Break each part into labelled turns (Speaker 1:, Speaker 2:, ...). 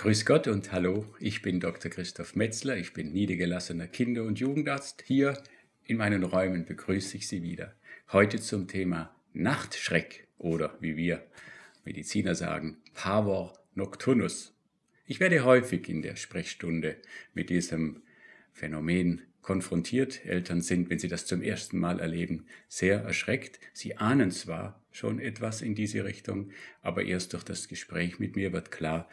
Speaker 1: Grüß Gott und hallo, ich bin Dr. Christoph Metzler, ich bin niedergelassener Kinder- und Jugendarzt. Hier in meinen Räumen begrüße ich Sie wieder. Heute zum Thema Nachtschreck oder wie wir Mediziner sagen, Pavor nocturnus. Ich werde häufig in der Sprechstunde mit diesem Phänomen konfrontiert. Eltern sind, wenn sie das zum ersten Mal erleben, sehr erschreckt. Sie ahnen zwar schon etwas in diese Richtung, aber erst durch das Gespräch mit mir wird klar,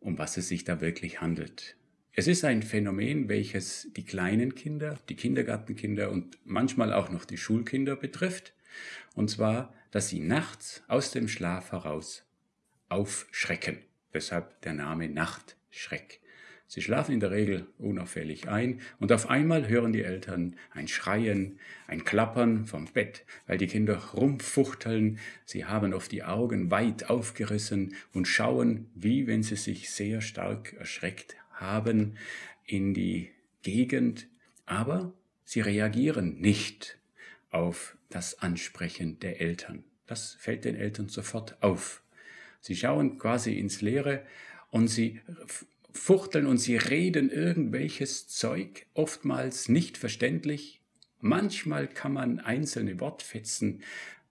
Speaker 1: um was es sich da wirklich handelt. Es ist ein Phänomen, welches die kleinen Kinder, die Kindergartenkinder und manchmal auch noch die Schulkinder betrifft. Und zwar, dass sie nachts aus dem Schlaf heraus aufschrecken. Deshalb der Name Nachtschreck. Sie schlafen in der Regel unauffällig ein und auf einmal hören die Eltern ein Schreien, ein Klappern vom Bett, weil die Kinder rumfuchteln, sie haben oft die Augen weit aufgerissen und schauen, wie wenn sie sich sehr stark erschreckt haben, in die Gegend, aber sie reagieren nicht auf das Ansprechen der Eltern. Das fällt den Eltern sofort auf. Sie schauen quasi ins Leere und sie fuchteln und sie reden irgendwelches Zeug, oftmals nicht verständlich. Manchmal kann man einzelne Wortfetzen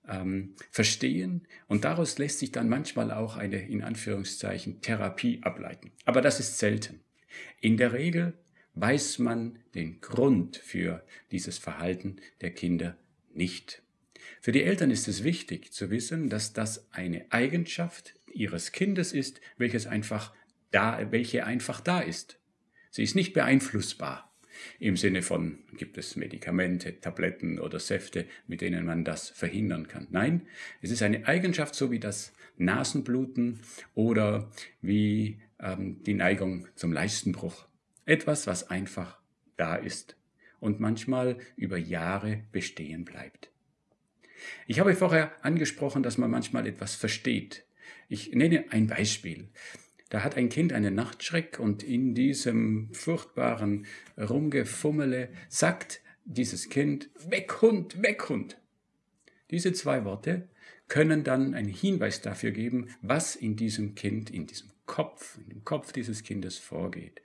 Speaker 1: ähm, verstehen und daraus lässt sich dann manchmal auch eine in Anführungszeichen Therapie ableiten. Aber das ist selten. In der Regel weiß man den Grund für dieses Verhalten der Kinder nicht. Für die Eltern ist es wichtig zu wissen, dass das eine Eigenschaft ihres Kindes ist, welches einfach da, welche einfach da ist. Sie ist nicht beeinflussbar. Im Sinne von, gibt es Medikamente, Tabletten oder Säfte, mit denen man das verhindern kann. Nein, es ist eine Eigenschaft, so wie das Nasenbluten oder wie ähm, die Neigung zum Leistenbruch. Etwas, was einfach da ist und manchmal über Jahre bestehen bleibt. Ich habe vorher angesprochen, dass man manchmal etwas versteht. Ich nenne ein Beispiel. Da hat ein Kind einen Nachtschreck und in diesem furchtbaren Rumgefummele sagt dieses Kind, weg Hund, weg Hund. Diese zwei Worte können dann einen Hinweis dafür geben, was in diesem Kind, in diesem Kopf, in dem Kopf dieses Kindes vorgeht.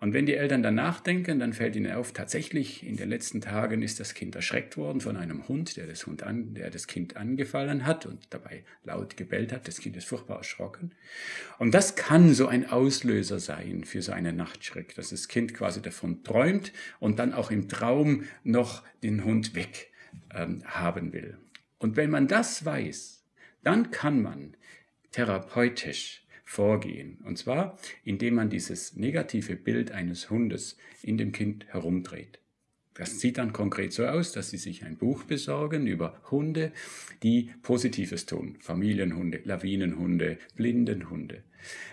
Speaker 1: Und wenn die Eltern dann nachdenken, dann fällt ihnen auf, tatsächlich in den letzten Tagen ist das Kind erschreckt worden von einem Hund, der das, Hund an, der das Kind angefallen hat und dabei laut gebellt hat. Das Kind ist furchtbar erschrocken. Und das kann so ein Auslöser sein für so einen Nachtschreck, dass das Kind quasi davon träumt und dann auch im Traum noch den Hund weg ähm, haben will. Und wenn man das weiß, dann kann man therapeutisch vorgehen. Und zwar, indem man dieses negative Bild eines Hundes in dem Kind herumdreht. Das sieht dann konkret so aus, dass Sie sich ein Buch besorgen über Hunde, die Positives tun. Familienhunde, Lawinenhunde, Blindenhunde.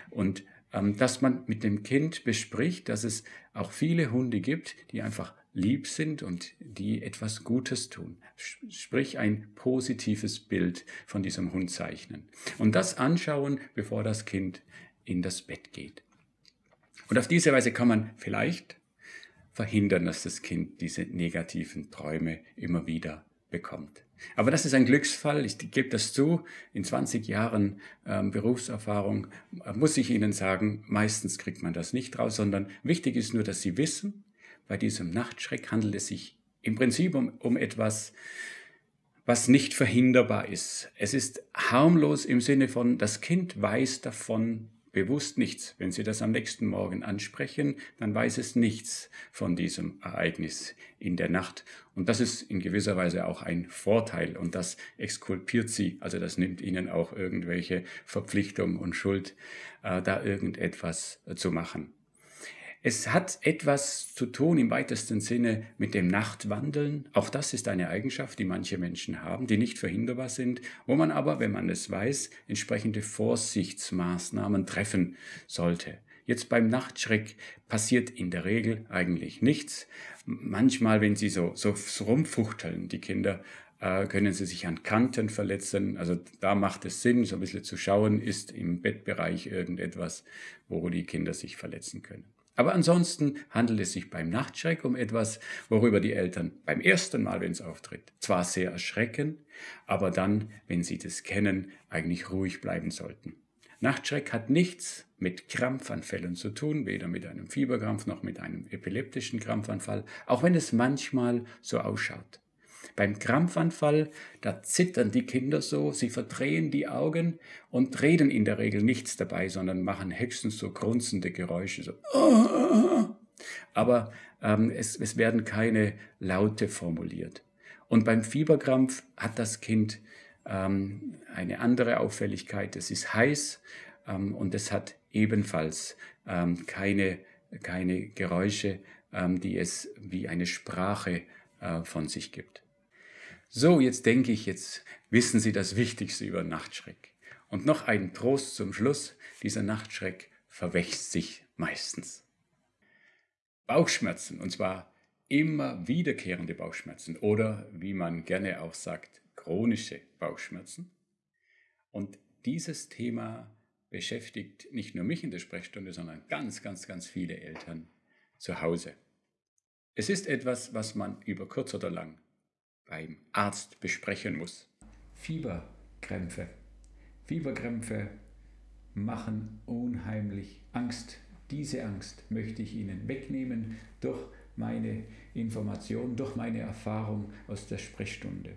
Speaker 1: Und ähm, dass man mit dem Kind bespricht, dass es auch viele Hunde gibt, die einfach lieb sind und die etwas Gutes tun. Sprich ein positives Bild von diesem Hund zeichnen. Und das anschauen, bevor das Kind in das Bett geht. Und auf diese Weise kann man vielleicht verhindern, dass das Kind diese negativen Träume immer wieder bekommt. Aber das ist ein Glücksfall, ich gebe das zu. In 20 Jahren ähm, Berufserfahrung äh, muss ich Ihnen sagen, meistens kriegt man das nicht raus, sondern wichtig ist nur, dass Sie wissen, bei diesem Nachtschreck handelt es sich im Prinzip um, um etwas, was nicht verhinderbar ist. Es ist harmlos im Sinne von, das Kind weiß davon bewusst nichts. Wenn Sie das am nächsten Morgen ansprechen, dann weiß es nichts von diesem Ereignis in der Nacht. Und das ist in gewisser Weise auch ein Vorteil und das exkulpiert Sie, also das nimmt Ihnen auch irgendwelche Verpflichtung und Schuld, äh, da irgendetwas zu machen. Es hat etwas zu tun im weitesten Sinne mit dem Nachtwandeln. Auch das ist eine Eigenschaft, die manche Menschen haben, die nicht verhinderbar sind, wo man aber, wenn man es weiß, entsprechende Vorsichtsmaßnahmen treffen sollte. Jetzt beim Nachtschreck passiert in der Regel eigentlich nichts. Manchmal, wenn sie so, so, rumfuchteln, die Kinder, äh, können sie sich an Kanten verletzen. Also da macht es Sinn, so ein bisschen zu schauen, ist im Bettbereich irgendetwas, wo die Kinder sich verletzen können. Aber ansonsten handelt es sich beim Nachtschreck um etwas, worüber die Eltern beim ersten Mal, wenn es auftritt, zwar sehr erschrecken, aber dann, wenn sie das kennen, eigentlich ruhig bleiben sollten. Nachtschreck hat nichts mit Krampfanfällen zu tun, weder mit einem Fieberkrampf noch mit einem epileptischen Krampfanfall, auch wenn es manchmal so ausschaut. Beim Krampfanfall, da zittern die Kinder so, sie verdrehen die Augen und reden in der Regel nichts dabei, sondern machen höchstens so grunzende Geräusche, so. Aber ähm, es, es werden keine Laute formuliert. Und beim Fieberkrampf hat das Kind ähm, eine andere Auffälligkeit. Es ist heiß ähm, und es hat ebenfalls ähm, keine, keine Geräusche, ähm, die es wie eine Sprache äh, von sich gibt. So, jetzt denke ich, jetzt wissen Sie das Wichtigste über Nachtschreck. Und noch ein Trost zum Schluss, dieser Nachtschreck verwächst sich meistens. Bauchschmerzen, und zwar immer wiederkehrende Bauchschmerzen oder wie man gerne auch sagt, chronische Bauchschmerzen. Und dieses Thema beschäftigt nicht nur mich in der Sprechstunde, sondern ganz, ganz, ganz viele Eltern zu Hause. Es ist etwas, was man über kurz oder lang beim Arzt besprechen muss. Fieberkrämpfe. Fieberkrämpfe machen unheimlich Angst. Diese Angst möchte ich Ihnen wegnehmen durch meine Information, durch meine Erfahrung aus der Sprechstunde.